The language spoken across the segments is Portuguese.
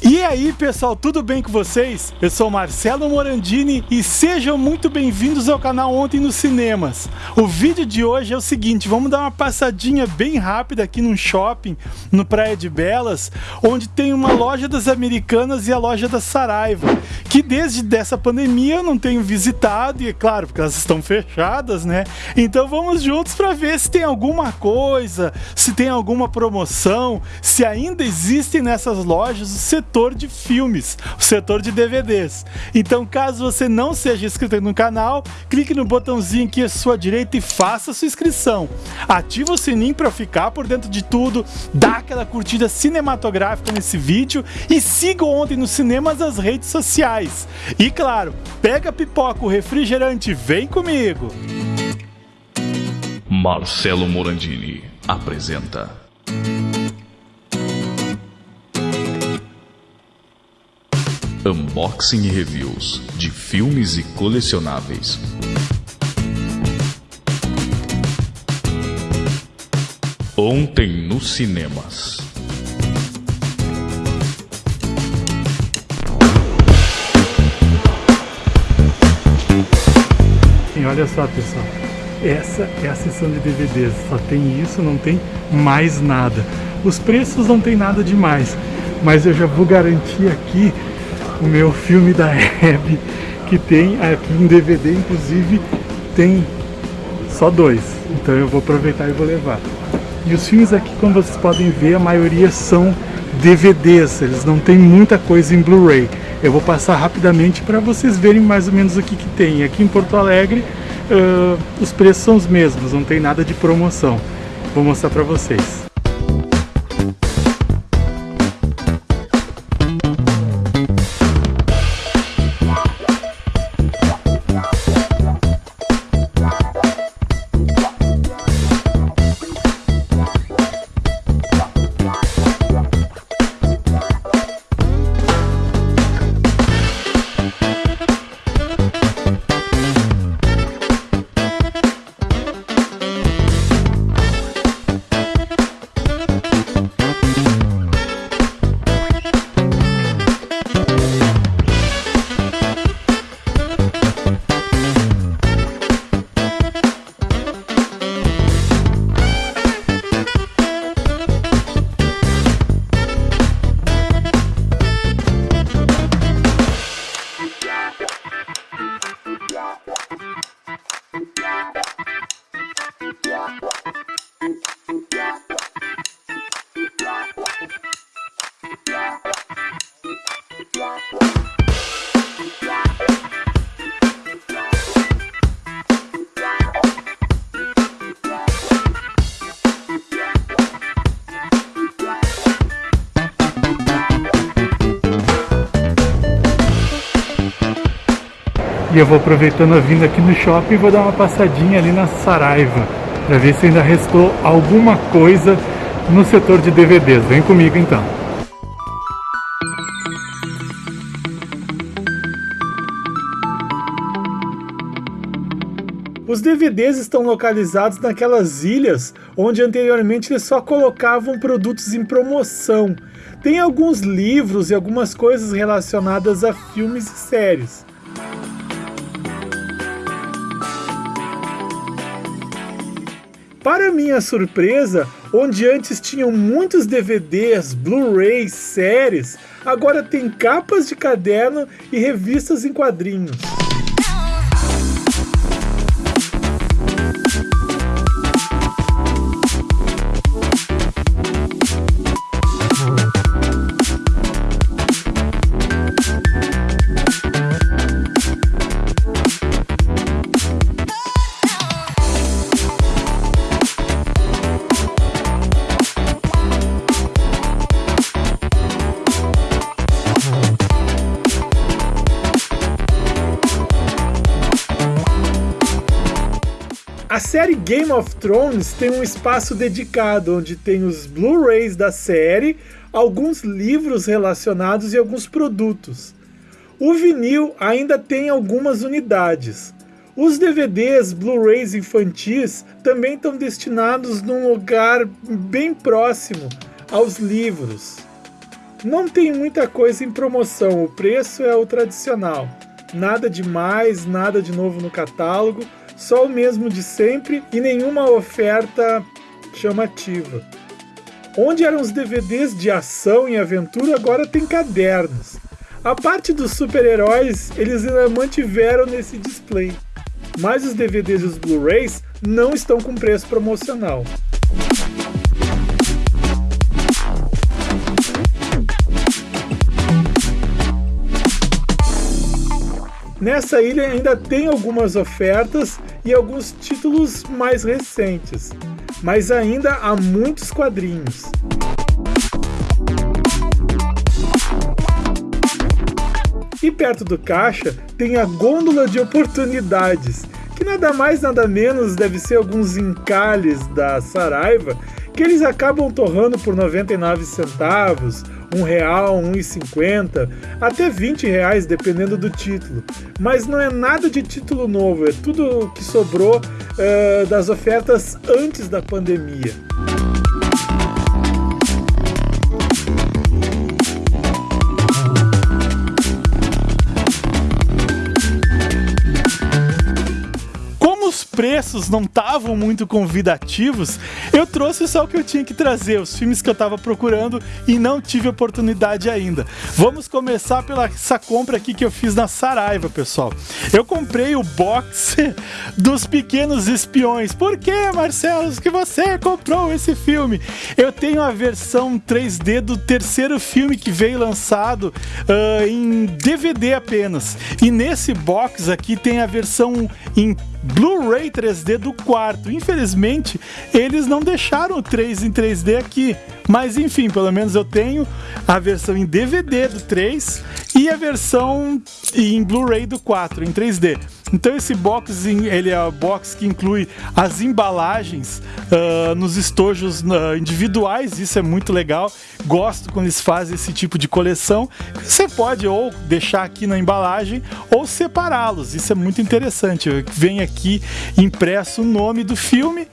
E aí pessoal, tudo bem com vocês? Eu sou Marcelo Morandini e sejam muito bem-vindos ao canal Ontem nos Cinemas. O vídeo de hoje é o seguinte, vamos dar uma passadinha bem rápida aqui num shopping, no Praia de Belas, onde tem uma loja das Americanas e a loja da Saraiva, que desde dessa pandemia eu não tenho visitado, e é claro, porque elas estão fechadas, né? Então vamos juntos para ver se tem alguma coisa, se tem alguma promoção, se ainda existem nessas lojas o setor setor de filmes, o setor de DVDs. Então, caso você não seja inscrito no canal, clique no botãozinho aqui à sua direita e faça sua inscrição. Ativa o sininho para ficar por dentro de tudo, dá aquela curtida cinematográfica nesse vídeo e siga ontem nos cinemas as redes sociais. E claro, pega pipoca, o refrigerante, vem comigo! Marcelo Morandini apresenta Unboxing e reviews de filmes e colecionáveis. Ontem nos cinemas. E olha só pessoal, essa é a seção de DVDs, só tem isso, não tem mais nada. Os preços não tem nada demais, mas eu já vou garantir aqui o meu filme da Hebe, que tem aqui em DVD, inclusive tem só dois. Então eu vou aproveitar e vou levar. E os filmes aqui, como vocês podem ver, a maioria são DVDs, eles não tem muita coisa em Blu-ray. Eu vou passar rapidamente para vocês verem mais ou menos o que, que tem. Aqui em Porto Alegre, uh, os preços são os mesmos, não tem nada de promoção. Vou mostrar para vocês. E eu vou aproveitando a vinda aqui no shopping e vou dar uma passadinha ali na Saraiva para ver se ainda restou alguma coisa no setor de DVDs. Vem comigo então. Os DVDs estão localizados naquelas ilhas onde anteriormente eles só colocavam produtos em promoção. Tem alguns livros e algumas coisas relacionadas a filmes e séries. Para minha surpresa, onde antes tinham muitos DVDs, Blu-rays, séries, agora tem capas de caderno e revistas em quadrinhos. A série Game of Thrones tem um espaço dedicado onde tem os Blu-rays da série, alguns livros relacionados e alguns produtos. O vinil ainda tem algumas unidades. Os DVDs, Blu-rays infantis também estão destinados num lugar bem próximo aos livros. não tem muita coisa em promoção, o preço é o tradicional. Nada de mais, nada de novo no catálogo, só o mesmo de sempre e nenhuma oferta chamativa. Onde eram os DVDs de ação e aventura, agora tem cadernos. A parte dos super-heróis eles ainda mantiveram nesse display, mas os DVDs e os Blu-rays não estão com preço promocional. Nessa ilha ainda tem algumas ofertas e alguns títulos mais recentes, mas ainda há muitos quadrinhos. E perto do caixa tem a gôndola de oportunidades, que nada mais nada menos deve ser alguns encalhes da Saraiva que eles acabam torrando por 99 centavos, um real, um e cinquenta, até 20 reais dependendo do título. Mas não é nada de título novo, é tudo que sobrou uh, das ofertas antes da pandemia. Preços não estavam muito convidativos, eu trouxe só o que eu tinha que trazer, os filmes que eu estava procurando e não tive oportunidade ainda. Vamos começar pela essa compra aqui que eu fiz na Saraiva, pessoal. Eu comprei o box dos Pequenos Espiões. Por que, Marcelo, que você comprou esse filme? Eu tenho a versão 3D do terceiro filme que veio lançado uh, em DVD apenas. E nesse box aqui tem a versão em Blu-ray 3D do quarto. Infelizmente, eles não deixaram o 3 em 3D aqui. Mas enfim, pelo menos eu tenho a versão em DVD do 3 e a versão em Blu-ray do 4 em 3D. Então esse box ele é o box que inclui as embalagens uh, nos estojos uh, individuais, isso é muito legal. Gosto quando eles fazem esse tipo de coleção. Você pode ou deixar aqui na embalagem ou separá-los. Isso é muito interessante. Vem aqui impresso o nome do filme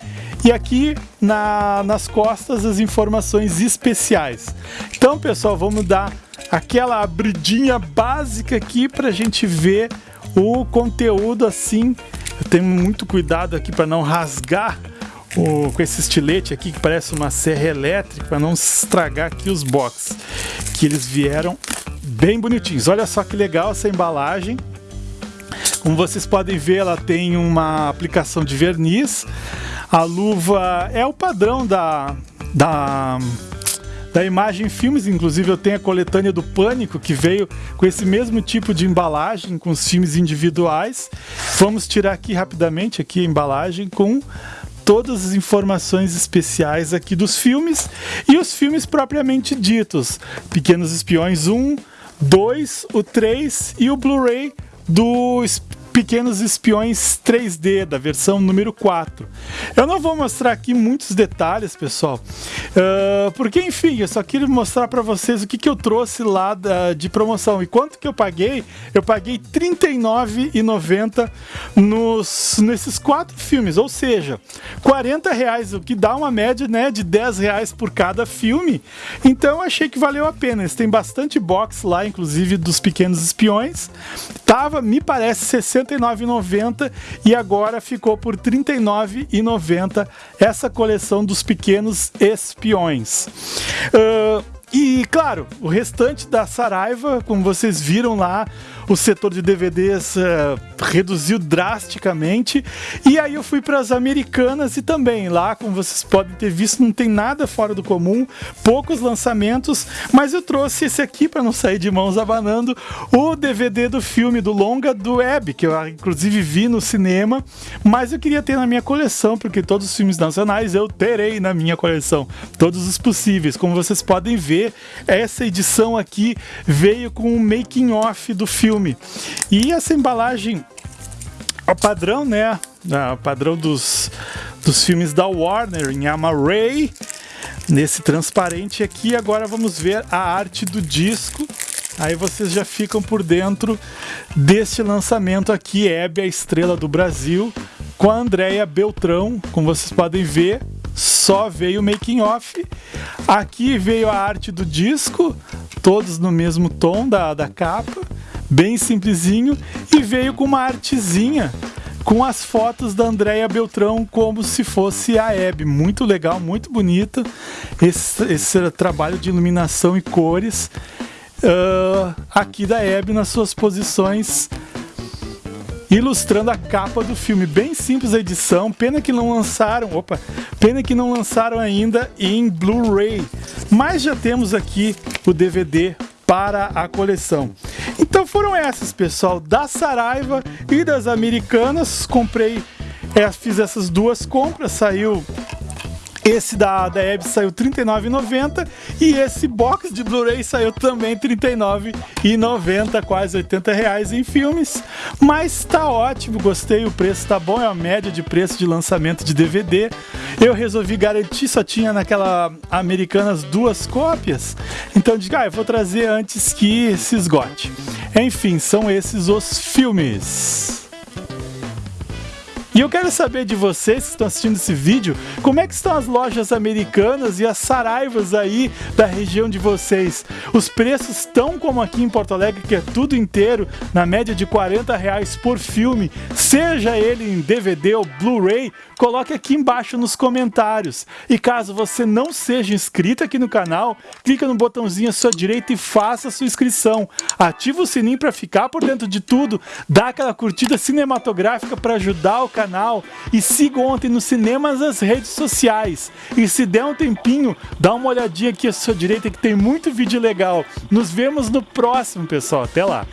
e aqui na, nas costas as informações especiais. Então, pessoal, vamos dar aquela abridinha básica aqui para a gente ver o conteúdo assim. Eu tenho muito cuidado aqui para não rasgar o, com esse estilete aqui que parece uma serra elétrica para não estragar aqui os box que eles vieram bem bonitinhos. Olha só que legal essa embalagem. Como vocês podem ver, ela tem uma aplicação de verniz. A luva é o padrão da, da da Imagem Filmes, inclusive eu tenho a coletânea do Pânico que veio com esse mesmo tipo de embalagem com os filmes individuais. Vamos tirar aqui rapidamente aqui a embalagem com todas as informações especiais aqui dos filmes e os filmes propriamente ditos. Pequenos Espiões 1, 2, o 3 e o Blu-ray do Pequenos Espiões 3D, da versão número 4. Eu não vou mostrar aqui muitos detalhes, pessoal, uh, porque, enfim, eu só queria mostrar para vocês o que, que eu trouxe lá de promoção. E quanto que eu paguei? Eu paguei R$ 39,90 nos, nesses quatro filmes, ou seja, 40 reais, o que dá uma média né, de 10 reais por cada filme. Então, achei que valeu a pena. Têm bastante box lá, inclusive dos Pequenos Espiões. Tava, me parece, 60 69,90 e agora ficou por R$ 39,90 essa coleção dos pequenos espiões. Uh, e claro, o restante da Saraiva, como vocês viram lá, o setor de DVDs uh, eh, reduziu drasticamente. E aí eu fui para as americanas e também lá, como vocês podem ter visto, não tem nada fora do comum, poucos lançamentos, mas eu trouxe esse aqui para não sair de mãos abanando, o DVD do filme do longa do Web, que eu inclusive vi no cinema, mas eu queria ter na minha coleção, porque todos os filmes nacionais eu terei na minha coleção, todos os possíveis. Como vocês podem ver, essa edição aqui veio com o making off do filme filme. E essa embalagem, o padrão, né? O padrão dos, dos filmes da Warner em Amaray, nesse transparente aqui. Agora vamos ver a arte do disco. Aí vocês já ficam por dentro deste lançamento aqui, Hebe, a estrela do Brasil, com a Andrea Beltrão, como vocês podem ver, só veio o making off. Aqui veio a arte do disco, todos no mesmo tom da, da capa, bem simplesinho, e veio com uma artezinha com as fotos da Andréia Beltrão como se fosse a Hebe. Muito legal, muito bonita esse, esse trabalho de iluminação e cores uh, aqui da Hebe nas suas posições ilustrando a capa do filme. Bem simples a edição, pena que não lançaram, opa, pena que não lançaram ainda em Blu-ray. Mas já temos aqui o DVD para a coleção. Então foram essas, pessoal, da Saraiva e das Americanas. Comprei, é, fiz essas duas compras, saiu esse da, da Hebe saiu R$ 39,90 e esse box de Blu-ray saiu também R$ 39,90, quase 80 reais em filmes. Mas tá ótimo, gostei, o preço tá bom, é a média de preço de lançamento de DVD. Eu resolvi garantir, só tinha naquela Americanas duas cópias, então digo, ah, eu vou trazer antes que se esgote. Enfim, são esses os filmes. E eu quero saber de vocês que estão assistindo esse vídeo, como é que estão as lojas americanas e as saraivas aí da região de vocês? Os preços estão como aqui em Porto Alegre, que é tudo inteiro, na média de 40 reais por filme, seja ele em DVD ou Blu-ray, coloque aqui embaixo nos comentários. E caso você não seja inscrito aqui no canal, clica no botãozinho à sua direita e faça a sua inscrição. Ativa o sininho para ficar por dentro de tudo, dá aquela curtida cinematográfica para ajudar o canal e siga ontem nos cinemas as redes sociais. E se der um tempinho, dá uma olhadinha aqui à sua direita que tem muito vídeo legal. Nos vemos no próximo, pessoal. Até lá!